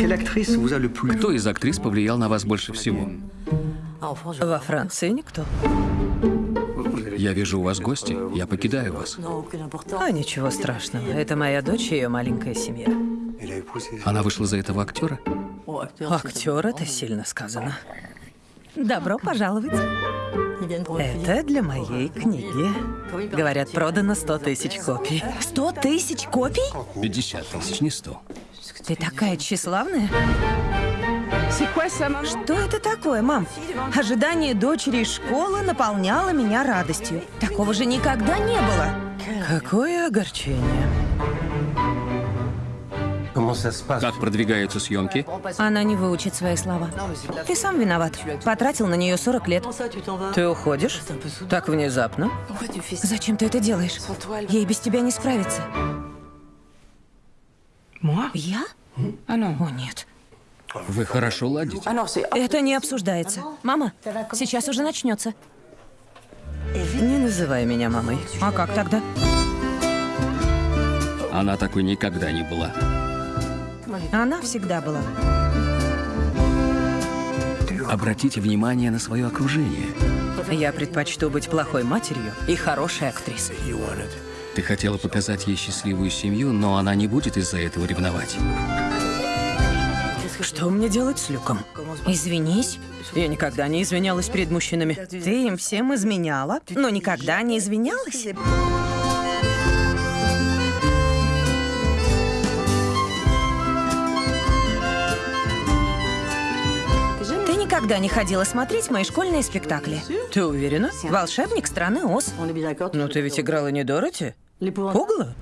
Кто из актрис повлиял на вас больше всего? Во Франции никто. Я вижу у вас гости, я покидаю вас. А ничего страшного. Это моя дочь и ее маленькая семья. Она вышла за этого актера? Актер, это сильно сказано. Добро пожаловать. Это для моей книги. Говорят, продано 100 тысяч копий. Сто тысяч копий? 50 тысяч, не 100. Ты такая тщеславная. Что это такое, мам? Ожидание дочери из школы наполняло меня радостью. Такого же никогда не было. Какое огорчение. Как продвигаются съемки? Она не выучит свои слова. Ты сам виноват. Потратил на нее 40 лет. Ты уходишь? Так внезапно? Зачем ты это делаешь? Ей без тебя не справиться. Я? О, нет. Вы хорошо ладите. Это не обсуждается. Мама, сейчас уже начнется. Не называй меня мамой. А как тогда? Она такой никогда не была. Она всегда была. Обратите внимание на свое окружение. Я предпочту быть плохой матерью и хорошей актрисой. Ты хотела показать ей счастливую семью, но она не будет из-за этого ревновать. Что мне делать с Люком? Извинись. Я никогда не извинялась перед мужчинами. Ты им всем изменяла, но никогда не извинялась. Ты никогда не ходила смотреть мои школьные спектакли. Ты уверена? Волшебник страны Оз. Ну ты ведь играла не Дороти? Пугало?